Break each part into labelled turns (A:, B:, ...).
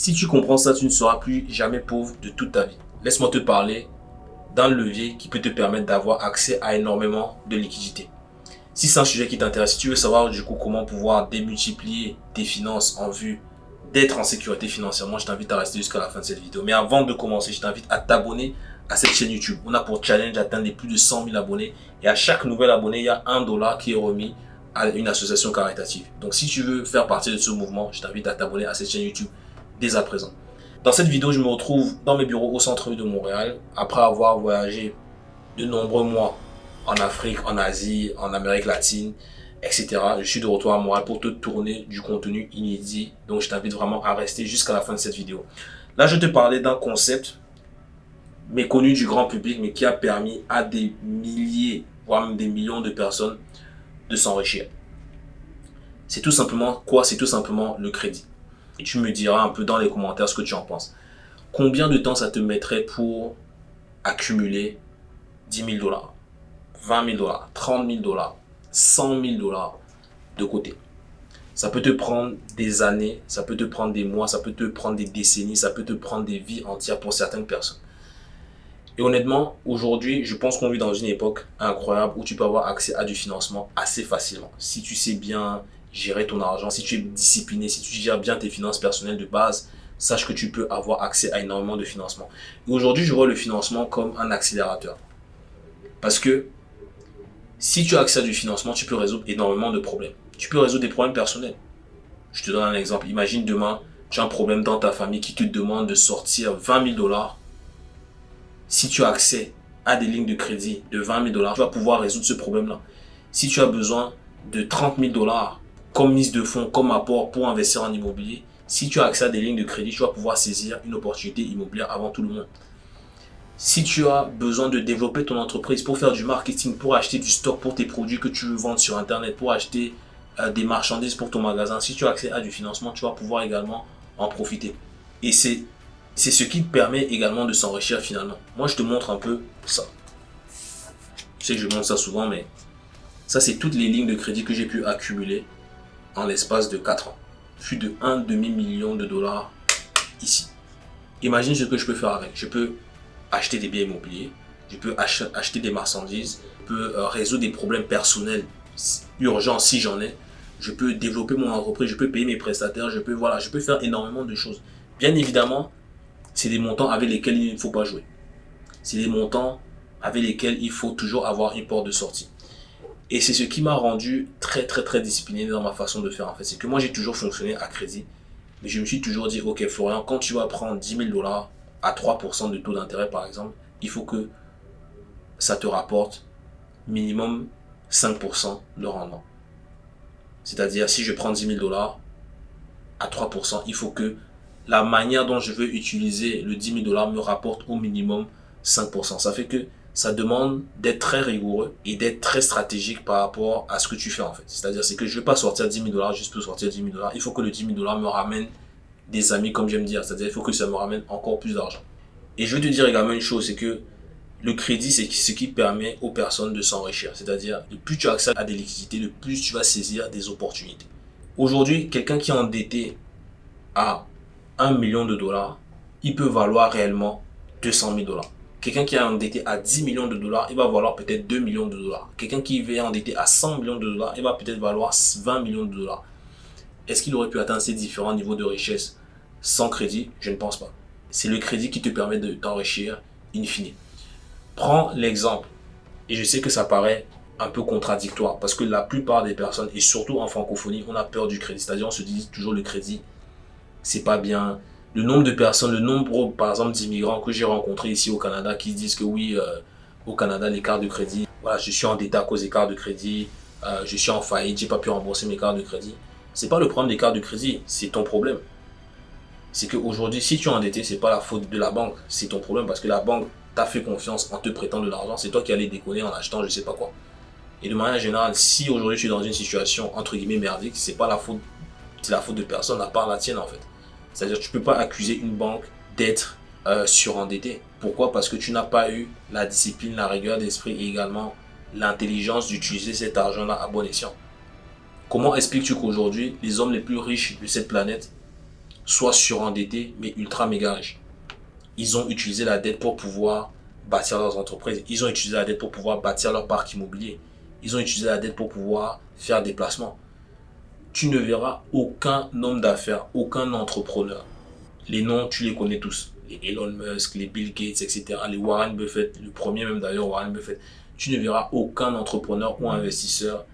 A: Si tu comprends ça, tu ne seras plus jamais pauvre de toute ta vie. Laisse-moi te parler d'un levier qui peut te permettre d'avoir accès à énormément de liquidités. Si c'est un sujet qui t'intéresse, si tu veux savoir du coup comment pouvoir démultiplier tes finances en vue d'être en sécurité financièrement, je t'invite à rester jusqu'à la fin de cette vidéo. Mais avant de commencer, je t'invite à t'abonner à cette chaîne YouTube. On a pour challenge d'atteindre les plus de 100 000 abonnés. Et à chaque nouvel abonné, il y a un dollar qui est remis à une association caritative. Donc si tu veux faire partie de ce mouvement, je t'invite à t'abonner à cette chaîne YouTube dès à présent. Dans cette vidéo, je me retrouve dans mes bureaux au centre-ville de Montréal après avoir voyagé de nombreux mois en Afrique, en Asie, en Amérique latine, etc. Je suis de retour à Montréal pour te tourner du contenu inédit. Donc, je t'invite vraiment à rester jusqu'à la fin de cette vidéo. Là, je te parlais d'un concept méconnu du grand public, mais qui a permis à des milliers, voire même des millions de personnes de s'enrichir. C'est tout simplement quoi? C'est tout simplement le crédit. Et tu me diras un peu dans les commentaires ce que tu en penses. Combien de temps ça te mettrait pour accumuler 10 000 dollars, 20 000 dollars, 30 000 dollars, 100 000 dollars de côté? Ça peut te prendre des années, ça peut te prendre des mois, ça peut te prendre des décennies, ça peut te prendre des vies entières pour certaines personnes. Et honnêtement, aujourd'hui, je pense qu'on vit dans une époque incroyable où tu peux avoir accès à du financement assez facilement. Si tu sais bien gérer ton argent, si tu es discipliné, si tu gères bien tes finances personnelles de base, sache que tu peux avoir accès à énormément de financement. Aujourd'hui, je vois le financement comme un accélérateur. Parce que si tu as accès à du financement, tu peux résoudre énormément de problèmes. Tu peux résoudre des problèmes personnels. Je te donne un exemple. Imagine demain, tu as un problème dans ta famille qui te demande de sortir 20 000 dollars si tu as accès à des lignes de crédit de 20 000 dollars, tu vas pouvoir résoudre ce problème-là. Si tu as besoin de 30 000 dollars comme mise de fonds, comme apport pour investir en immobilier, si tu as accès à des lignes de crédit, tu vas pouvoir saisir une opportunité immobilière avant tout le monde. Si tu as besoin de développer ton entreprise pour faire du marketing, pour acheter du stock pour tes produits que tu veux vendre sur Internet, pour acheter euh, des marchandises pour ton magasin, si tu as accès à du financement, tu vas pouvoir également en profiter. Et c'est ce qui te permet également de s'enrichir finalement. Moi, je te montre un peu ça. Je sais que je montre ça souvent, mais ça, c'est toutes les lignes de crédit que j'ai pu accumuler en l'espace de 4 ans. Plus de 1 demi-million de dollars ici. Imagine ce que je peux faire avec. Je peux acheter des biens immobiliers, je peux acheter des marchandises, je peux euh, résoudre des problèmes personnels urgents si j'en ai, je peux développer mon entreprise, je peux payer mes prestataires, je peux, voilà, je peux faire énormément de choses. Bien évidemment, c'est des montants avec lesquels il ne faut pas jouer. C'est des montants avec lesquels il faut toujours avoir une porte de sortie. Et c'est ce qui m'a rendu très très très discipliné dans ma façon de faire en fait. C'est que moi j'ai toujours fonctionné à crédit. Mais je me suis toujours dit, ok Florian, quand tu vas prendre 10 000 dollars à 3% de taux d'intérêt par exemple, il faut que ça te rapporte minimum 5% de rendement. C'est-à-dire si je prends 10 000 dollars à 3%, il faut que la manière dont je veux utiliser le 10 000 dollars me rapporte au minimum 5%. Ça fait que ça demande d'être très rigoureux et d'être très stratégique par rapport à ce que tu fais en fait. C'est-à-dire c'est que je ne vais pas sortir 10 000 dollars juste pour sortir 10 000 dollars. Il faut que le 10 000 dollars me ramène des amis comme j'aime dire. C'est-à-dire il faut que ça me ramène encore plus d'argent. Et je veux te dire également une chose, c'est que le crédit, c'est ce qui permet aux personnes de s'enrichir. C'est-à-dire, le plus tu as accès à des liquidités, le plus tu vas saisir des opportunités. Aujourd'hui, quelqu'un qui est endetté à 1 million de dollars, il peut valoir réellement 200 000 dollars. Quelqu'un qui est endetté à 10 millions de dollars, il va valoir peut-être 2 millions de dollars. Quelqu'un qui est endetté à 100 millions de dollars, il va peut-être valoir 20 millions de dollars. Est-ce qu'il aurait pu atteindre ces différents niveaux de richesse sans crédit? Je ne pense pas. C'est le crédit qui te permet de t'enrichir in fine. Prends l'exemple, et je sais que ça paraît un peu contradictoire, parce que la plupart des personnes, et surtout en francophonie, on a peur du crédit. C'est-à-dire on se dit toujours le crédit, c'est pas bien. Le nombre de personnes, le nombre, par exemple, d'immigrants que j'ai rencontrés ici au Canada qui disent que oui, euh, au Canada, les cartes de crédit, voilà, je suis en à cause des cartes de crédit, euh, je suis en faillite, j'ai pas pu rembourser mes cartes de crédit. C'est pas le problème des cartes de crédit, c'est ton problème. C'est qu'aujourd'hui, si tu es endetté, c'est pas la faute de la banque, c'est ton problème parce que la banque t'a fait confiance en te prêtant de l'argent, c'est toi qui allais déconner en achetant je sais pas quoi. Et de manière générale, si aujourd'hui tu es dans une situation entre guillemets merdique, c'est pas la faute, c'est la faute de personne à part la tienne en fait. C'est-à-dire tu ne peux pas accuser une banque d'être euh, surendettée. Pourquoi? Parce que tu n'as pas eu la discipline, la rigueur d'esprit et également l'intelligence d'utiliser cet argent-là à bon escient. Comment expliques-tu qu'aujourd'hui, les hommes les plus riches de cette planète soit surendettés, mais ultra méga riches? Ils ont utilisé la dette pour pouvoir bâtir leurs entreprises. Ils ont utilisé la dette pour pouvoir bâtir leur parc immobilier. Ils ont utilisé la dette pour pouvoir faire des placements. Tu ne verras aucun homme d'affaires, aucun entrepreneur. Les noms, tu les connais tous. Les Elon Musk, les Bill Gates, etc. Les Warren Buffett, le premier même d'ailleurs, Warren Buffett. Tu ne verras aucun entrepreneur ou investisseur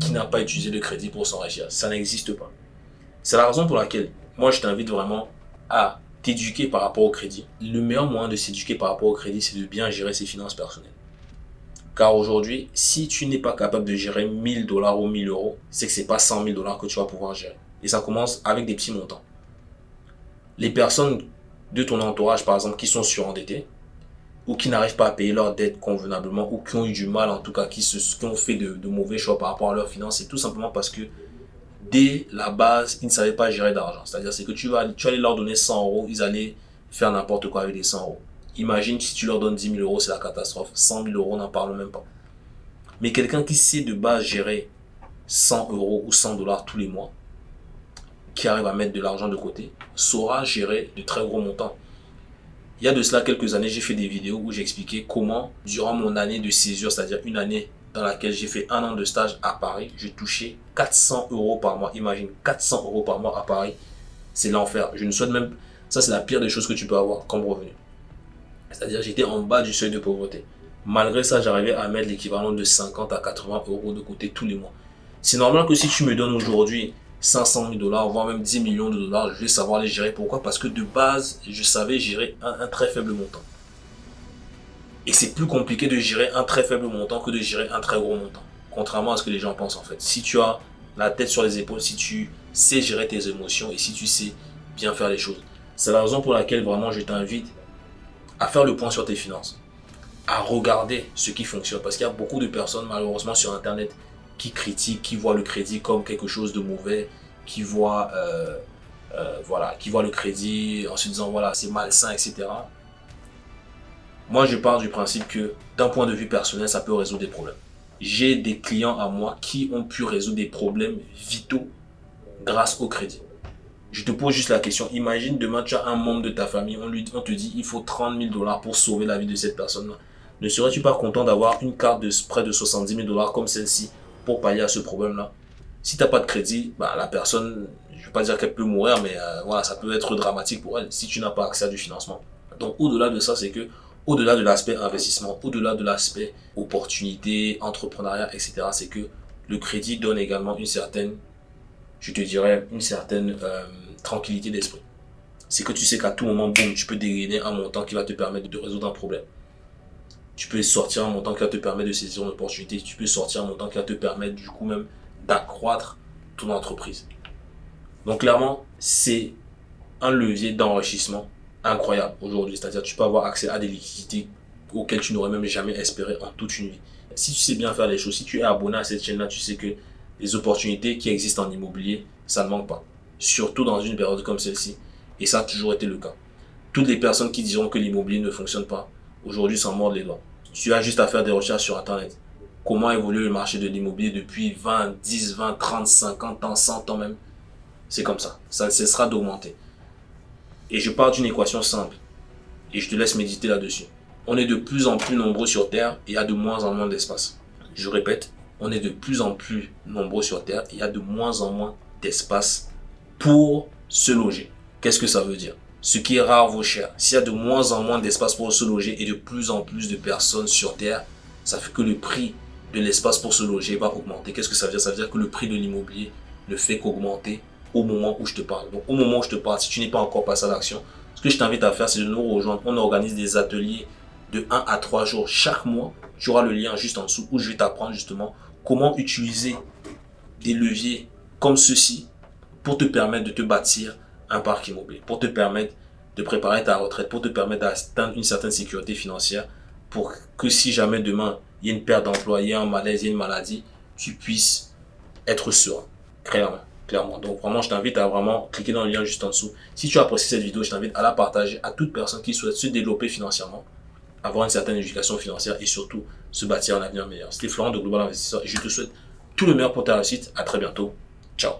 A: qui n'a pas utilisé le crédit pour s'enrichir. Ça n'existe pas. C'est la raison pour laquelle moi je t'invite vraiment à t'éduquer par rapport au crédit. Le meilleur moyen de s'éduquer par rapport au crédit, c'est de bien gérer ses finances personnelles. Car aujourd'hui, si tu n'es pas capable de gérer 1000 dollars ou 1000 euros, c'est que c'est pas 100 000 dollars que tu vas pouvoir gérer. Et ça commence avec des petits montants. Les personnes de ton entourage, par exemple, qui sont surendettées, ou qui n'arrivent pas à payer leurs dettes convenablement, ou qui ont eu du mal, en tout cas, qui, ont fait de, mauvais choix par rapport à leurs finances, c'est tout simplement parce que dès la base, ils ne savaient pas gérer d'argent. C'est-à-dire, c'est que tu vas, tu allais leur donner 100 euros, ils allaient faire n'importe quoi avec les 100 euros. Imagine si tu leur donnes 10 000 euros, c'est la catastrophe. 100 000 euros, n'en parle même pas. Mais quelqu'un qui sait de base gérer 100 euros ou 100 dollars tous les mois, qui arrive à mettre de l'argent de côté, saura gérer de très gros montants. Il y a de cela quelques années, j'ai fait des vidéos où j'expliquais comment, durant mon année de césure, c'est-à-dire une année dans laquelle j'ai fait un an de stage à Paris, j'ai touché 400 euros par mois. Imagine, 400 euros par mois à Paris, c'est l'enfer. Je ne souhaite même... Ça, c'est la pire des choses que tu peux avoir comme revenu. C'est-à-dire, j'étais en bas du seuil de pauvreté. Malgré ça, j'arrivais à mettre l'équivalent de 50 à 80 euros de côté tous les mois. C'est normal que si tu me donnes aujourd'hui 500 000 dollars, voire même 10 millions de dollars, je vais savoir les gérer. Pourquoi? Parce que de base, je savais gérer un très faible montant. Et c'est plus compliqué de gérer un très faible montant que de gérer un très gros montant. Contrairement à ce que les gens pensent en fait. Si tu as la tête sur les épaules, si tu sais gérer tes émotions et si tu sais bien faire les choses. C'est la raison pour laquelle vraiment je t'invite à faire le point sur tes finances. À regarder ce qui fonctionne. Parce qu'il y a beaucoup de personnes malheureusement sur internet qui critiquent, qui voient le crédit comme quelque chose de mauvais, qui voient, euh, euh, voilà, qui voient le crédit en se disant voilà c'est malsain, etc. Moi, je pars du principe que d'un point de vue personnel, ça peut résoudre des problèmes. J'ai des clients à moi qui ont pu résoudre des problèmes vitaux grâce au crédit. Je te pose juste la question. Imagine demain, tu as un membre de ta famille, on, lui, on te dit il faut 30 000 dollars pour sauver la vie de cette personne-là. Ne serais-tu pas content d'avoir une carte de près de 70 000 dollars comme celle-ci pour pallier à ce problème-là? Si tu n'as pas de crédit, bah, la personne, je ne veux pas dire qu'elle peut mourir, mais euh, voilà, ça peut être dramatique pour elle si tu n'as pas accès à du financement. Donc au-delà de ça, c'est que au-delà de l'aspect investissement, au-delà de l'aspect opportunité, entrepreneuriat, etc., c'est que le crédit donne également une certaine, je te dirais, une certaine euh, tranquillité d'esprit. C'est que tu sais qu'à tout moment, boum, tu peux dégainer un montant qui va te permettre de résoudre un problème. Tu peux sortir un montant qui va te permettre de saisir une opportunité. Tu peux sortir un montant qui va te permettre du coup même d'accroître ton entreprise. Donc clairement, c'est un levier d'enrichissement incroyable aujourd'hui. C'est-à-dire tu peux avoir accès à des liquidités auxquelles tu n'aurais même jamais espéré en toute une vie. Si tu sais bien faire les choses, si tu es abonné à cette chaîne-là, tu sais que les opportunités qui existent en immobilier, ça ne manque pas. Surtout dans une période comme celle-ci. Et ça a toujours été le cas. Toutes les personnes qui diront que l'immobilier ne fonctionne pas, aujourd'hui s'en mordent les doigts. Tu as juste à faire des recherches sur Internet. Comment évolue le marché de l'immobilier depuis 20, 10, 20, 30, 50 ans, 100 ans même? C'est comme ça. Ça ne cessera d'augmenter. Et je pars d'une équation simple. Et je te laisse méditer là-dessus. On est de plus en plus nombreux sur Terre et il y a de moins en moins d'espace. Je répète, on est de plus en plus nombreux sur Terre il y a de moins en moins d'espace pour se loger. Qu'est-ce que ça veut dire? Ce qui est rare vaut cher. S'il y a de moins en moins d'espace pour se loger et de plus en plus de personnes sur Terre, ça fait que le prix de l'espace pour se loger va augmenter. Qu'est-ce que ça veut dire? Ça veut dire que le prix de l'immobilier ne fait qu'augmenter au moment où je te parle. Donc au moment où je te parle, si tu n'es pas encore passé à l'action, ce que je t'invite à faire, c'est de nous rejoindre. On organise des ateliers de 1 à 3 jours chaque mois. Tu auras le lien juste en dessous où je vais t'apprendre justement comment utiliser des leviers comme ceci pour te permettre de te bâtir un parc immobilier, pour te permettre de préparer ta retraite, pour te permettre d'atteindre une certaine sécurité financière, pour que si jamais demain il y a une perte d'emploi, il y a un malaise, il y a une maladie, tu puisses être serein, clairement. Donc vraiment, je t'invite à vraiment cliquer dans le lien juste en dessous. Si tu as apprécié cette vidéo, je t'invite à la partager à toute personne qui souhaite se développer financièrement, avoir une certaine éducation financière et surtout se bâtir un avenir meilleur. C'était Florent de Global Investisseur et je te souhaite tout le meilleur pour ta réussite. À très bientôt. Ciao